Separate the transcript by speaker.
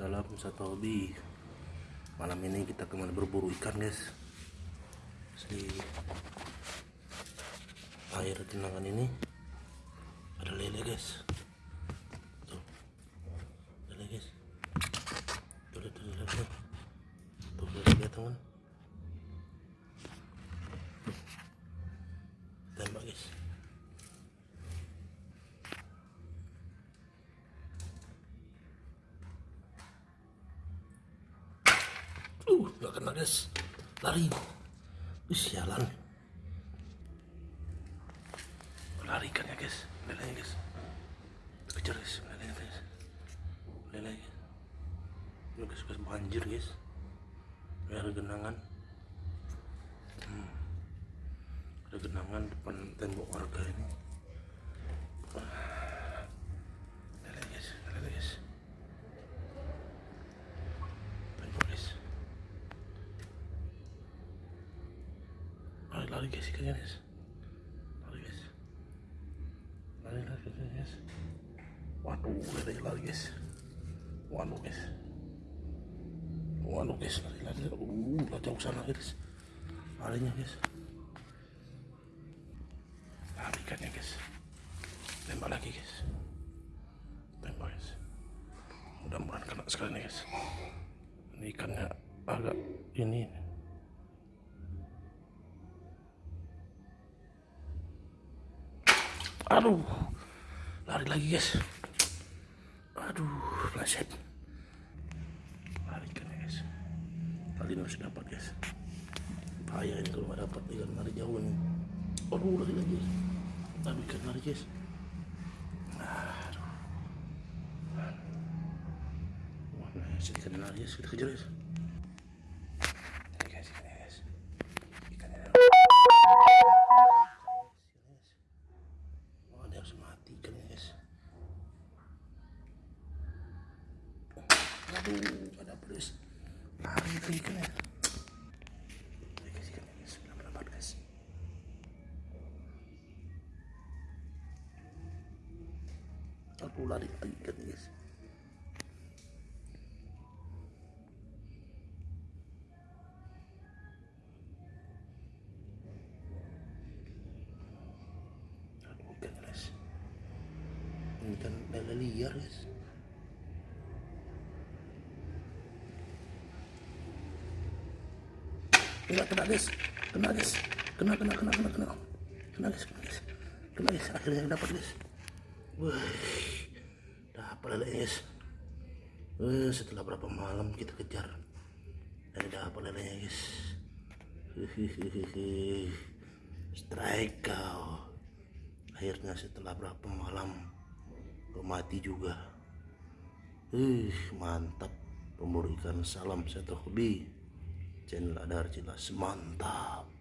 Speaker 1: Salam satu hobi Malam ini kita ke mana berburu ikan guys. Di air genangan ini Ada lele guys. Tuh. Lele guys. Tuh lihat tuh tuh lihat teman Tembak guys Uh, gak kena guys. Lari. Ih, sialan. Lari kan ya guys. Lelenya guys. Kejar guys. Lelenya guys. Lele guys. Ini guys, guys banjir guys. Ada genangan. Hmm. Ada genangan depan tembok warga ini. Lele guys. Lele guys. Tembok guys. Lari lari guys ikannya guys. Lari guys. Lari lari guys. guys. Waduh, lari lari guys. Waduh guys. Waduh guys, lari lari. Uh, lah jauh sana guys. Larinya guys. Lari ikannya guys. Tembak lagi guys. Tembak guys. Mudah-mudahan kena sekali nih guys. Ini ikannya agak ini Aduh, lari lagi guys. Aduh, pleset. Lari kan guys. Kali ini harus dapat guys. Bahaya ini kalau nggak dapat ikan lari jauh ini. Aduh, lari lagi. Aduh, ikan lari guys. Aduh. Nah, ikan lari guys. Kita kejar guys. Ya, guys. Belum dapat guys. Aku lari lagi kan guys. Aduh, ikan guys. Ini kan lele liar guys. Kena, kena guys. Kena guys. Kena, kena, kena, kena, kena. Kena guys, kena guys. Kena guys. Akhirnya dapat guys. Wih. Dapat lele guys. Eh, setelah berapa malam kita kejar. Dan dapat lelenya guys. Strike kau. Akhirnya setelah berapa malam kau mati juga. Ih, mantap. Pemburu ikan salam satu hobi. Channel Adar Jelas mantap.